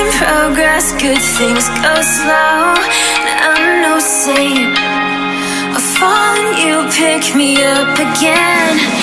in progress, good things go slow. And I'm no saint. I fall, fallen, you pick me up again.